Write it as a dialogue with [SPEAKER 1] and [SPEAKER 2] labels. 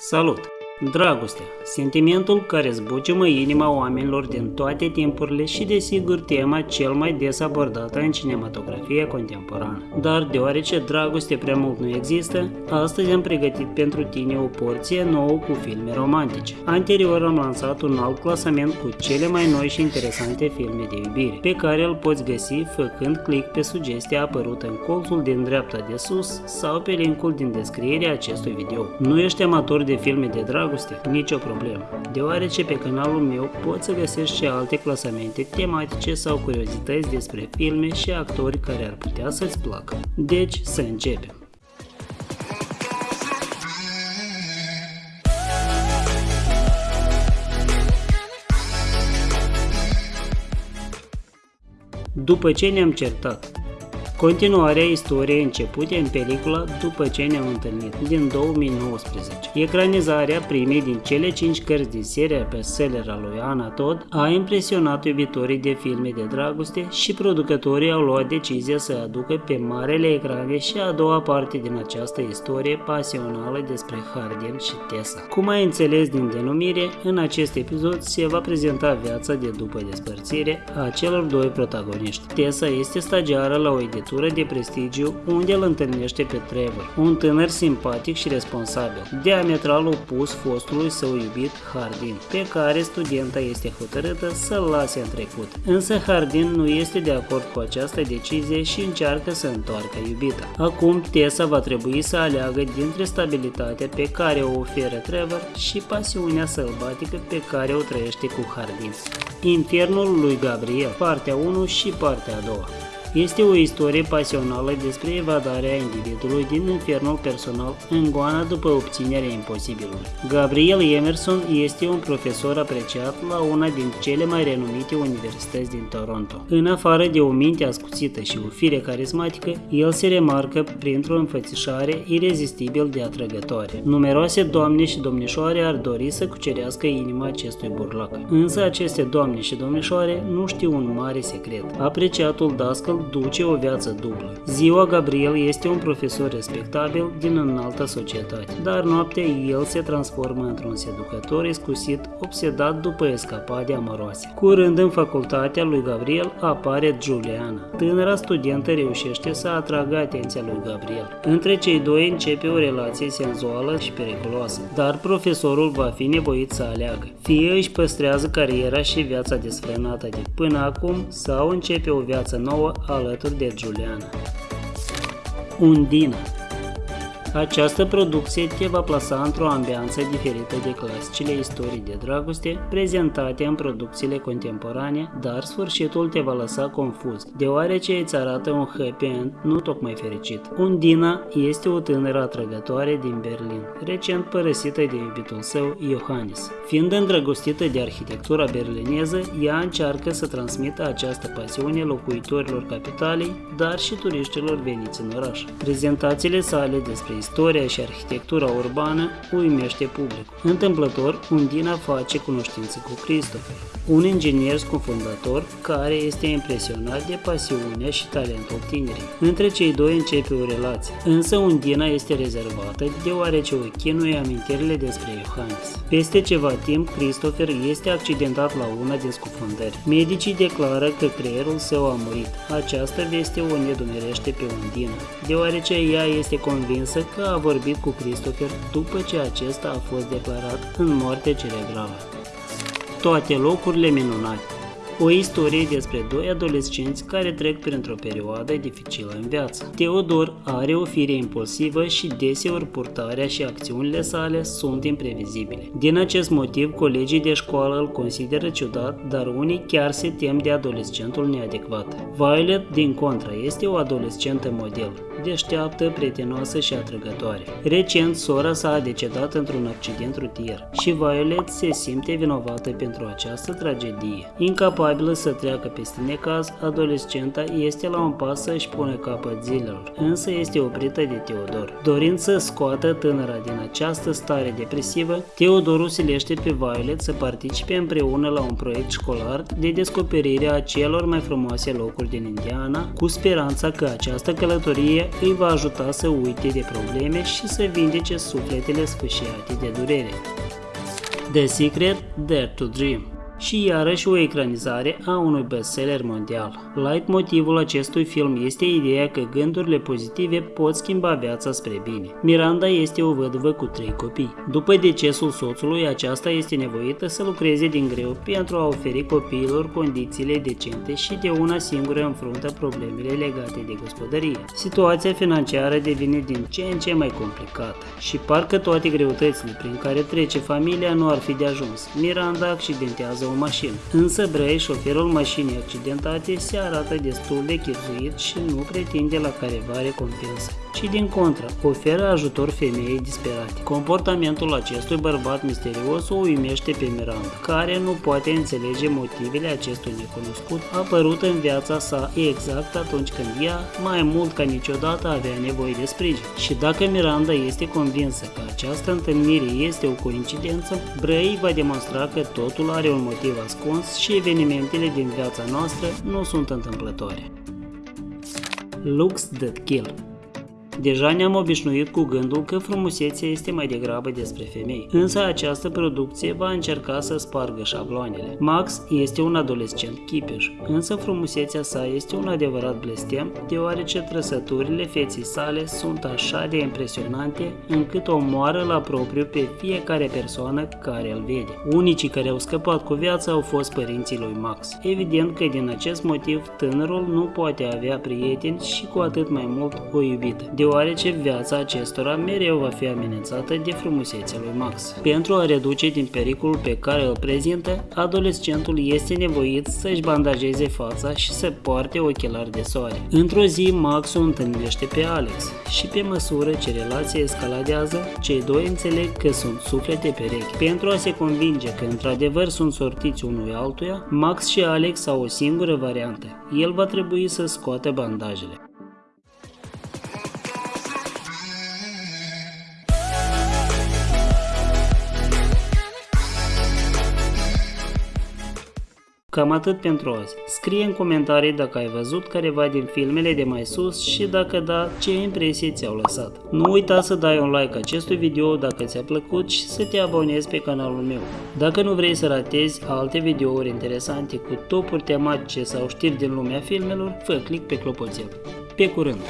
[SPEAKER 1] Salut! Dragostea, sentimentul care zbuciumă inima oamenilor din toate timpurile și desigur tema cel mai des abordată în cinematografia contemporană. Dar deoarece dragoste prea mult nu există, astăzi am pregătit pentru tine o porție nouă cu filme romantice. Anterior am lansat un alt clasament cu cele mai noi și interesante filme de iubire, pe care îl poți găsi făcând click pe sugestia apărută în colțul din dreapta de sus sau pe linkul din descrierea acestui video. Nu ești amator de filme de dragoste? Dragoste, nicio problemă, deoarece pe canalul meu poți să găsești și alte clasamente tematice sau curiozități despre filme și actori care ar putea să-ți placă. Deci, să începem! După ce ne-am certat, Continuarea istoriei începute în pelicula După ce ne-am întâlnit, din 2019. Ecranizarea primei din cele 5 cărți din seria bestseller a lui Ana Todd a impresionat iubitorii de filme de dragoste și producătorii au luat decizia să aducă pe marele ecrane și a doua parte din această istorie pasională despre Hardin și Tessa. Cum ai înțeles din denumire, în acest episod se va prezenta viața de după despărțire a celor doi protagoniști. Tessa este stagiară la o editură legătură de prestigiu unde îl întâlnește pe Trevor, un tânăr simpatic și responsabil, diametral opus fostului său iubit Hardin, pe care studenta este hotărâtă să-l lase în trecut. Însă Hardin nu este de acord cu această decizie și încearcă să întoarcă iubita. Acum Tessa va trebui să aleagă dintre stabilitatea pe care o oferă Trevor și pasiunea sălbatică pe care o trăiește cu Hardin. Infernul lui Gabriel, partea 1 și partea a doua. Este o istorie pasională despre evadarea individului din infernul personal în goana după obținerea imposibilului. Gabriel Emerson este un profesor apreciat la una din cele mai renumite universități din Toronto. În afară de o minte ascuțită și o fire carismatică, el se remarcă printr-o înfățișare irezistibil de atrăgătoare. Numeroase doamne și domnișoare ar dori să cucerească inima acestui burlac. Însă aceste doamne și domnișoare nu știu un mare secret. Apreciatul dascăl duce o viață dublă. Ziua Gabriel este un profesor respectabil din înaltă societate, dar noaptea el se transformă într-un seducător excusit, obsedat după escapade amoroase. Curând în facultatea lui Gabriel apare Juliana. Tânăra studentă reușește să atragă atenția lui Gabriel. Între cei doi începe o relație senzuală și periculoasă, dar profesorul va fi nevoit să aleagă. Fie își păstrează cariera și viața desfrânată de până acum sau începe o viață nouă alături de Juliana. Undina această producție te va plasa într-o ambianță diferită de clasicile istorii de dragoste prezentate în producțiile contemporane, dar sfârșitul te va lăsa confuz, deoarece îți arată un happy end nu tocmai fericit. Undina este o tânără atrăgătoare din Berlin, recent părăsită de iubitul său, Johannes. Fiind îndrăgostită de arhitectura berlineză, ea încearcă să transmită această pasiune locuitorilor capitalei, dar și turiștilor veniți în oraș. Prezentațiile sale despre istoria și arhitectura urbană uimește publicul. Întâmplător, Undina face cunoștință cu Christopher, un inginer scufundator care este impresionat de pasiunea și talentul tinerii. Între cei doi începe o relație, însă Undina este rezervată deoarece o chinuie amintirile despre Johannes. Peste ceva timp, Christopher este accidentat la una din scufundări. Medicii declară că creierul său a murit. Această veste o nedumerește pe Undina, deoarece ea este convinsă că a vorbit cu Christopher după ce acesta a fost declarat în moarte cerebrală. Toate locurile minunate o istorie despre doi adolescenți care trec printr-o perioadă dificilă în viață. Teodor are o fire impulsivă și deseori purtarea și acțiunile sale sunt imprevizibile. Din acest motiv, colegii de școală îl consideră ciudat, dar unii chiar se tem de adolescentul neadecvat. Violet, din contra, este o adolescentă model, deșteaptă, prietenoasă și atrăgătoare. Recent, sora sa a decedat într-un accident rutier și Violet se simte vinovată pentru această tragedie. Incapabile Capabilă să treacă peste necaz, adolescenta este la un pas să-și pune capăt zilelor, însă este oprită de Teodor. Dorind să scoată tânăra din această stare depresivă, Teodor silește pe Violet să participe împreună la un proiect școlar de descoperire a celor mai frumoase locuri din Indiana, cu speranța că această călătorie îi va ajuta să uite de probleme și să vindece sufletele sfâșiate de durere. The Secret Dare to Dream și iarăși o ecranizare a unui bestseller mondial. Light motivul acestui film este ideea că gândurile pozitive pot schimba viața spre bine. Miranda este o văduvă cu trei copii. După decesul soțului, aceasta este nevoită să lucreze din greu pentru a oferi copiilor condițiile decente și de una singură înfruntă problemele legate de gospodărie. Situația financiară devine din ce în ce mai complicată și parcă toate greutățile prin care trece familia nu ar fi de ajuns. Miranda accidentează o mașină. Însă Bray, șoferul mașinii accidentate, se arată destul de chipzuit și nu pretinde la careva recompensă, ci din contră, oferă ajutor femeii disperate. Comportamentul acestui bărbat misterios o uimește pe Miranda, care nu poate înțelege motivele acestui necunoscut apărut în viața sa exact atunci când ea, mai mult ca niciodată, avea nevoie de sprijin. Și dacă Miranda este convinsă că această întâlnire este o coincidență, Bray va demonstra că totul are un motiv motiv ascuns și evenimentele din viața noastră nu sunt întâmplătoare. Looks That Kill Deja ne-am obișnuit cu gândul că frumusețea este mai degrabă despre femei, însă această producție va încerca să spargă șabloanele. Max este un adolescent chipeș, însă frumusețea sa este un adevărat blestem, deoarece trăsăturile feții sale sunt așa de impresionante încât o moară la propriu pe fiecare persoană care îl vede. Unicii care au scăpat cu viața au fost părinții lui Max. Evident că din acest motiv tânărul nu poate avea prieteni și cu atât mai mult o iubită. De deoarece viața acestora mereu va fi amenințată de frumusețea lui Max. Pentru a reduce din pericolul pe care îl prezintă, adolescentul este nevoit să-și bandajeze fața și să poarte ochelari de soare. Într-o zi, Max o întâlnește pe Alex și pe măsură ce relația escaladează, cei doi înțeleg că sunt suflete perechi. Pentru a se convinge că într-adevăr sunt sortiți unui altuia, Max și Alex au o singură variantă. El va trebui să scoată bandajele. Cam atât pentru azi. Scrie în comentarii dacă ai văzut careva din filmele de mai sus și dacă da, ce impresii ți-au lăsat. Nu uita să dai un like acestui video dacă ți-a plăcut și să te abonezi pe canalul meu. Dacă nu vrei să ratezi alte videouri interesante cu topuri tematice sau știri din lumea filmelor, fă click pe clopoțel. Pe curând!